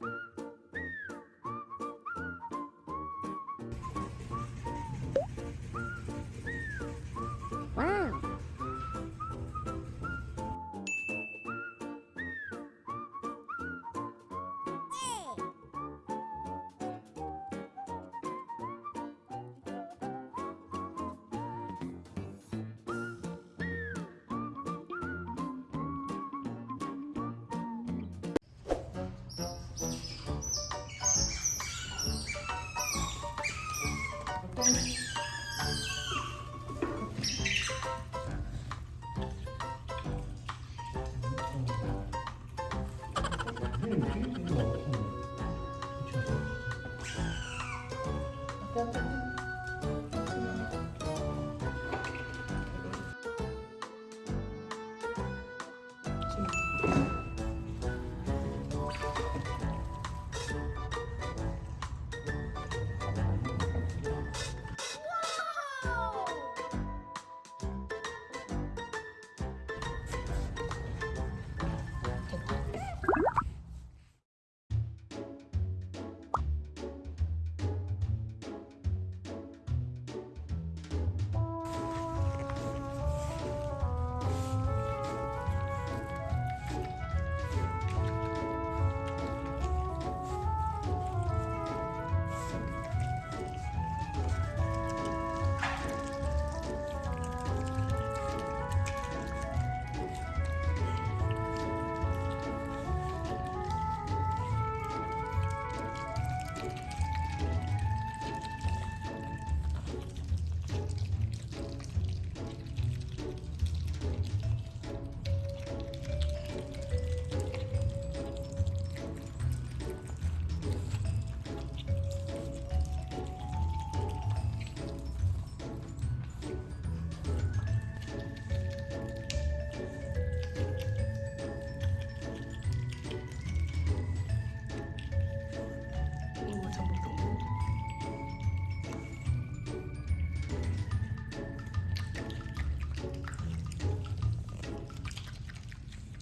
you Bye.